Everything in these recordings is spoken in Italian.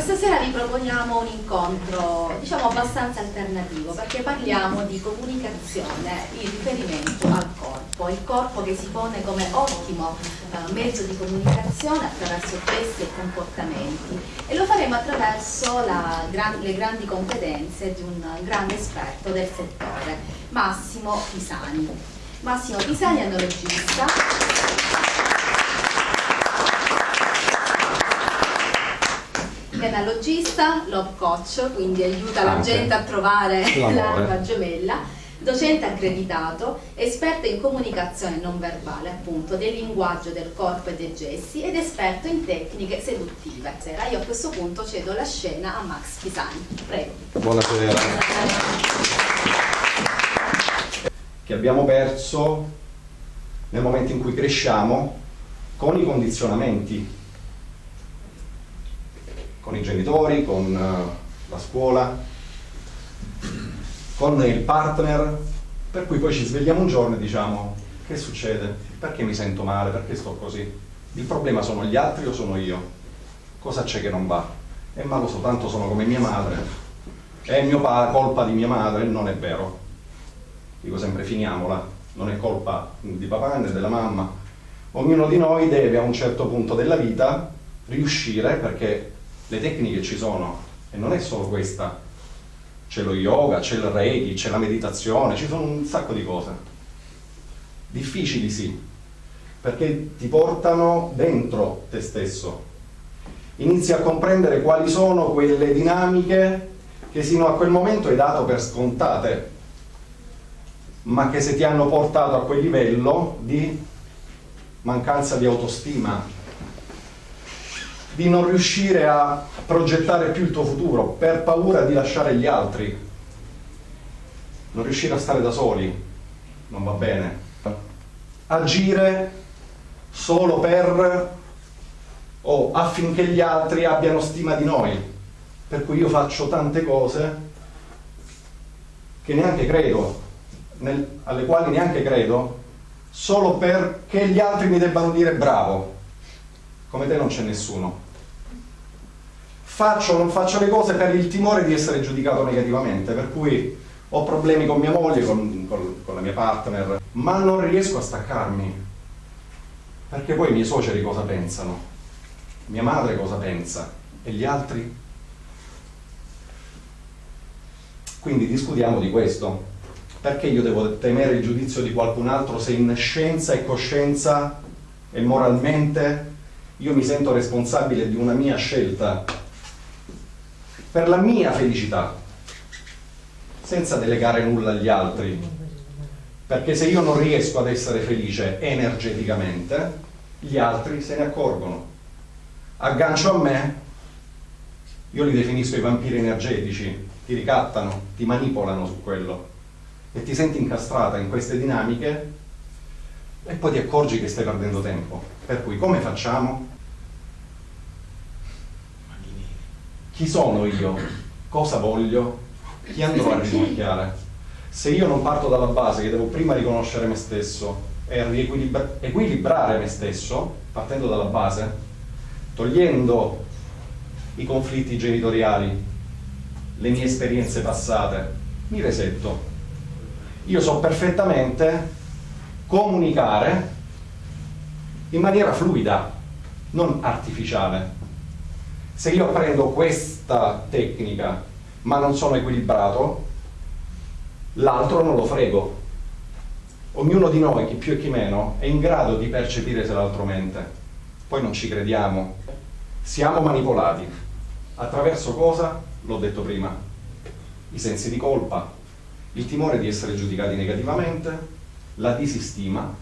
questa sera vi proponiamo un incontro diciamo abbastanza alternativo perché parliamo di comunicazione in riferimento al corpo, il corpo che si pone come ottimo eh, mezzo di comunicazione attraverso gesti e comportamenti e lo faremo attraverso gran, le grandi competenze di un grande esperto del settore, Massimo Pisani. Massimo Pisani è enologista analogista, love coach, quindi aiuta la gente a trovare l'anima gemella, docente accreditato, esperto in comunicazione non verbale, appunto, del linguaggio del corpo e dei gesti ed esperto in tecniche seduttive. Io a questo punto cedo la scena a Max Pisani. Prego. Buonasera. Che abbiamo perso nel momento in cui cresciamo con i condizionamenti con i genitori, con uh, la scuola, con il partner, per cui poi ci svegliamo un giorno e diciamo che succede? Perché mi sento male? Perché sto così? Il problema sono gli altri o sono io? Cosa c'è che non va? E ma lo so, tanto sono come mia madre, è mio colpa di mia madre, non è vero. Dico sempre finiamola, non è colpa di papà né della mamma. Ognuno di noi deve a un certo punto della vita riuscire, perché le tecniche ci sono e non è solo questa. C'è lo yoga, c'è il reiki, c'è la meditazione, ci sono un sacco di cose. Difficili sì perché ti portano dentro te stesso. Inizi a comprendere quali sono quelle dinamiche che sino a quel momento hai dato per scontate ma che se ti hanno portato a quel livello di mancanza di autostima di non riuscire a progettare più il tuo futuro per paura di lasciare gli altri, non riuscire a stare da soli, non va bene. Agire solo per o affinché gli altri abbiano stima di noi, per cui io faccio tante cose che neanche credo, nel, alle quali neanche credo, solo perché gli altri mi debbano dire bravo, come te non c'è nessuno faccio o non faccio le cose per il timore di essere giudicato negativamente, per cui ho problemi con mia moglie, con, con, con la mia partner, ma non riesco a staccarmi, perché poi i miei suoceri cosa pensano, mia madre cosa pensa e gli altri? Quindi discutiamo di questo. Perché io devo temere il giudizio di qualcun altro se in scienza e coscienza e moralmente io mi sento responsabile di una mia scelta per la mia felicità, senza delegare nulla agli altri. Perché se io non riesco ad essere felice energeticamente, gli altri se ne accorgono. Aggancio a me, io li definisco i vampiri energetici, ti ricattano, ti manipolano su quello e ti senti incastrata in queste dinamiche e poi ti accorgi che stai perdendo tempo. Per cui come facciamo? Chi sono io, cosa voglio, chi andrò a rinunziare. Se io non parto dalla base che devo prima riconoscere me stesso e riequilibrare me stesso, partendo dalla base, togliendo i conflitti genitoriali, le mie esperienze passate, mi resetto. Io so perfettamente comunicare in maniera fluida, non artificiale se io prendo questa tecnica ma non sono equilibrato, l'altro non lo frego. Ognuno di noi, chi più e chi meno, è in grado di percepire se l'altro mente. Poi non ci crediamo. Siamo manipolati. Attraverso cosa? L'ho detto prima. I sensi di colpa, il timore di essere giudicati negativamente, la disistima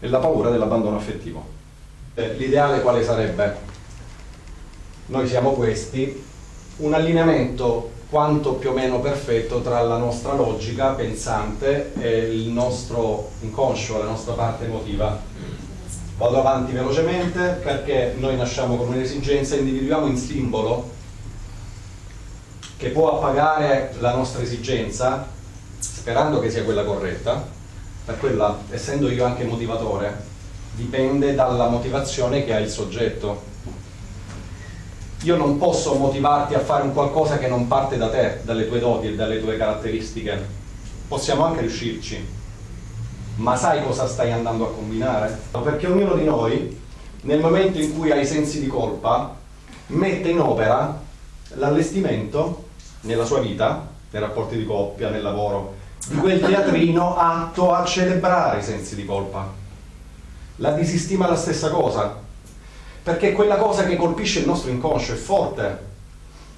e la paura dell'abbandono affettivo. Eh, l'ideale quale sarebbe? Noi siamo questi, un allineamento quanto più o meno perfetto tra la nostra logica pensante e il nostro inconscio, la nostra parte emotiva. Vado avanti velocemente perché noi nasciamo con un'esigenza, individuiamo un simbolo che può appagare la nostra esigenza, sperando che sia quella corretta, per quella, essendo io anche motivatore, dipende dalla motivazione che ha il soggetto io non posso motivarti a fare un qualcosa che non parte da te, dalle tue doti e dalle tue caratteristiche. Possiamo anche riuscirci, ma sai cosa stai andando a combinare? Perché ognuno di noi, nel momento in cui ha i sensi di colpa, mette in opera l'allestimento nella sua vita, nei rapporti di coppia, nel lavoro, di quel teatrino atto a celebrare i sensi di colpa. La disistima la stessa cosa, perché è quella cosa che colpisce il nostro inconscio, è forte.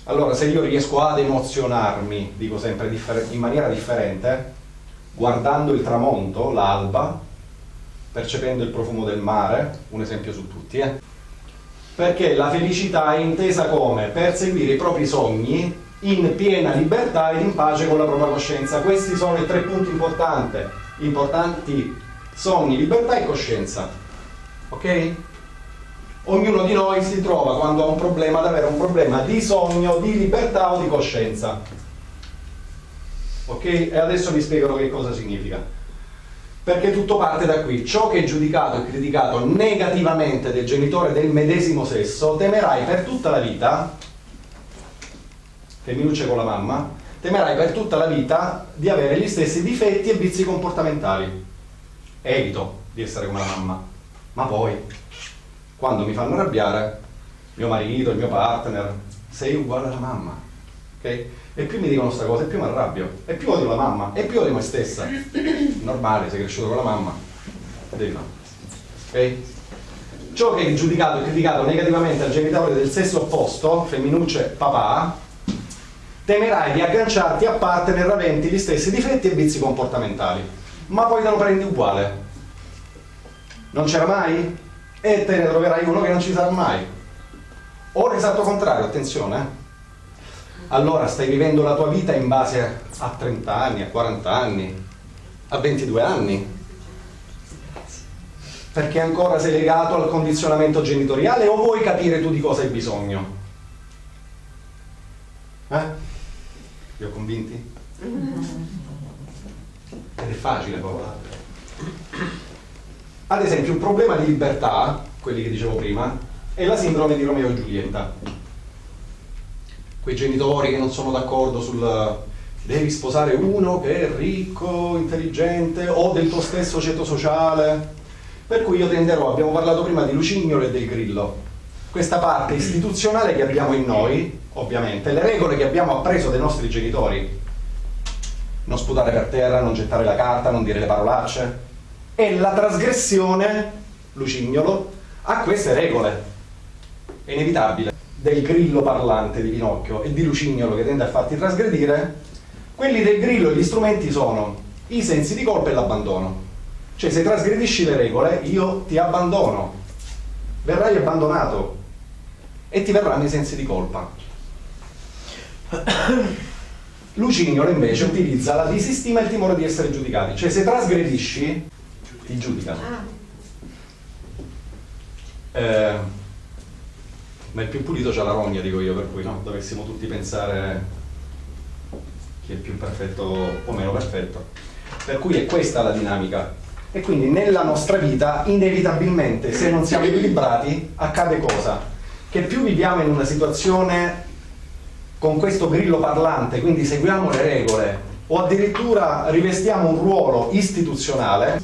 Allora, se io riesco ad emozionarmi, dico sempre in maniera differente, guardando il tramonto, l'alba, percependo il profumo del mare, un esempio su tutti, eh? perché la felicità è intesa come perseguire i propri sogni in piena libertà ed in pace con la propria coscienza. Questi sono i tre punti importanti, importanti sogni, libertà e coscienza. Ok? Ognuno di noi si trova quando ha un problema ad avere un problema di sogno, di libertà o di coscienza. Ok? E adesso vi spiego che cosa significa. Perché tutto parte da qui. Ciò che è giudicato e criticato negativamente del genitore del medesimo sesso, temerai per tutta la vita, femminucce con la mamma, temerai per tutta la vita di avere gli stessi difetti e vizi comportamentali. Evito di essere come la mamma. Ma poi, quando mi fanno arrabbiare, mio marito, il mio partner, sei uguale alla mamma. Okay? E più mi dicono questa cosa, e più mi arrabbio, e più odio la mamma, e più odio me stessa. Normale, sei cresciuto con la mamma, devi fare. Okay? Ciò che è giudicato e criticato negativamente al genitore del sesso opposto, femminucce, papà, temerai di agganciarti a partner aventi gli stessi difetti e vizi comportamentali, ma poi te lo prendi uguale. Non c'era mai? E te ne troverai uno che non ci sarà mai. O l'esatto contrario, attenzione. Eh. Allora stai vivendo la tua vita in base a 30 anni, a 40 anni, a 22 anni. Perché ancora sei legato al condizionamento genitoriale o vuoi capire tu di cosa hai bisogno? Eh? Vi ho convinti? Ed è facile poi. Ad esempio un problema di libertà, quelli che dicevo prima, è la sindrome di Romeo e Giulietta. Quei genitori che non sono d'accordo sul devi sposare uno che è ricco, intelligente o del tuo stesso ceto sociale. Per cui io tenderò, abbiamo parlato prima di Lucignolo e del Grillo, questa parte istituzionale che abbiamo in noi, ovviamente, le regole che abbiamo appreso dai nostri genitori, non sputare per terra, non gettare la carta, non dire le parolacce, è la trasgressione, Lucignolo, a queste regole. È inevitabile. Del grillo parlante di Pinocchio e di Lucignolo che tende a farti trasgredire, quelli del grillo e gli strumenti sono i sensi di colpa e l'abbandono. Cioè se trasgredisci le regole, io ti abbandono. Verrai abbandonato e ti verranno i sensi di colpa. Lucignolo invece utilizza la disistima e il timore di essere giudicati. Cioè se trasgredisci, ti giudicano. Ah. Eh, ma il più pulito c'ha la rogna, dico io, per cui no, dovessimo tutti pensare chi è più perfetto o meno perfetto. Per cui è questa la dinamica. E quindi nella nostra vita, inevitabilmente, se non siamo equilibrati, accade cosa? Che più viviamo in una situazione con questo grillo parlante, quindi seguiamo le regole, o addirittura rivestiamo un ruolo istituzionale,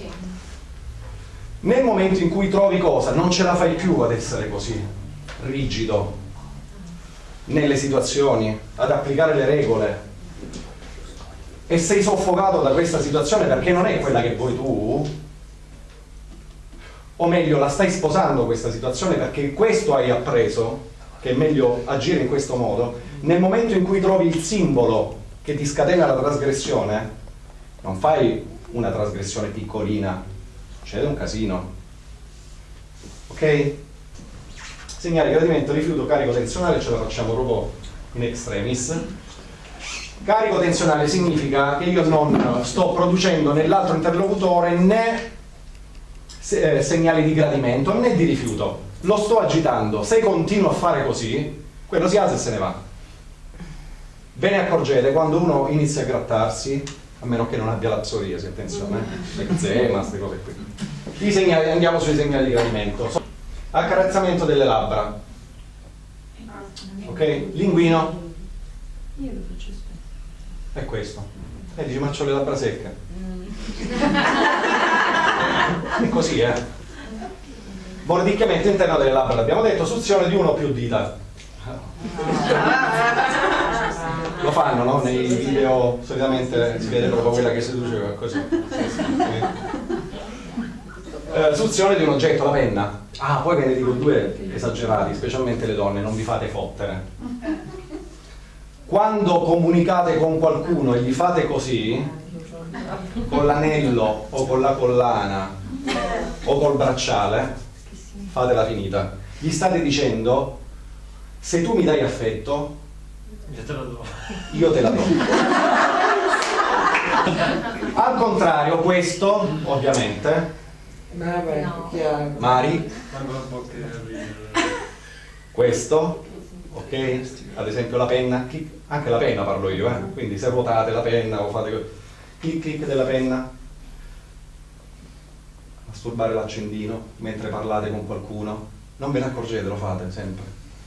nel momento in cui trovi cosa, non ce la fai più ad essere così, rigido, nelle situazioni, ad applicare le regole, e sei soffocato da questa situazione perché non è quella che vuoi tu, o meglio la stai sposando questa situazione perché questo hai appreso, che è meglio agire in questo modo, nel momento in cui trovi il simbolo che ti scatena la trasgressione, non fai una trasgressione piccolina, succede un casino. Ok? Segnale gradimento, rifiuto, carico tensionale, ce la facciamo proprio in extremis. Carico tensionale significa che io non sto producendo nell'altro interlocutore né eh, segnali di gradimento né di rifiuto. Lo sto agitando. Se continuo a fare così, quello si alza e se ne va. Ve ne accorgete quando uno inizia a grattarsi, a meno che non abbia la psoriasi, attenzione, eh? l'eczema, queste cose qui. Segnali, andiamo sui segnali di gradimento. Accarezzamento delle labbra. Ok? Linguino Io lo faccio spesso. è questo. E dici, ma c'ho le labbra secche. È così, eh. Mordicchiamento interno delle labbra, l'abbiamo detto, suzione di uno o più dita. Lo fanno, no? Nei video solitamente si vede proprio quella che seduce così. Eh, suzione di un oggetto, la penna. Ah, poi ve ne dico due esagerati, specialmente le donne, non vi fate fottere. Quando comunicate con qualcuno e gli fate così, con l'anello o con la collana o col bracciale, fatela finita. Gli state dicendo, se tu mi dai affetto, Io te lo do. io te la do. Al contrario, questo, ovviamente, Vabbè, No. chiaro. Mari, la questo, ok? Ad esempio la penna, clic- anche la penna parlo io, eh? quindi se ruotate la penna o fate co- clic clic della penna, masturbare l'accendino mentre parlate con qualcuno, non ve ne accorgete, lo fate sempre,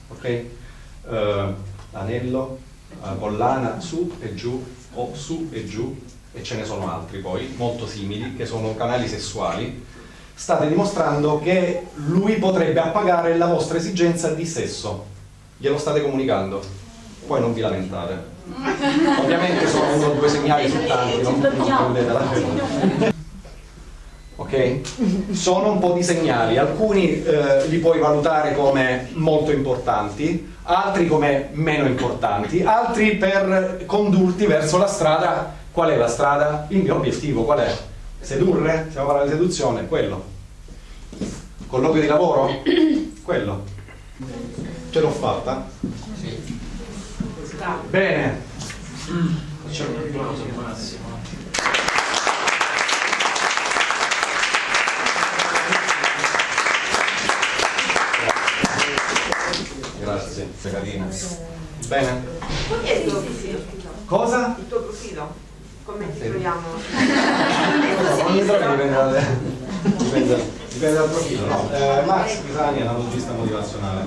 ok? Eh, anello, eh, collana su e giù o su e giù e ce ne sono altri poi, molto simili, che sono canali sessuali, state dimostrando che lui potrebbe appagare la vostra esigenza di sesso. Glielo state comunicando. Poi non vi lamentate. Ovviamente sono uno o due segnali su tanti, non, non prendete la gente. Ok? Sono un po' di segnali, alcuni eh, li puoi valutare come molto importanti, altri come meno importanti, altri per condurti verso la strada. Qual è la strada? Il mio obiettivo qual è? Sedurre? Stiamo parlando di seduzione? Quello. Colloquio di lavoro? Quello. Ce l'ho fatta? Bene. Facciamo un applauso massimo. Carina. Bene. Qual è il tuo profilo? Cosa? Il tuo profilo? Come ti troviamo? Ogni giorno dipende, dal- dipende, dipende dal profilo, no? Eh, Max Pisani è analogista motivazionale.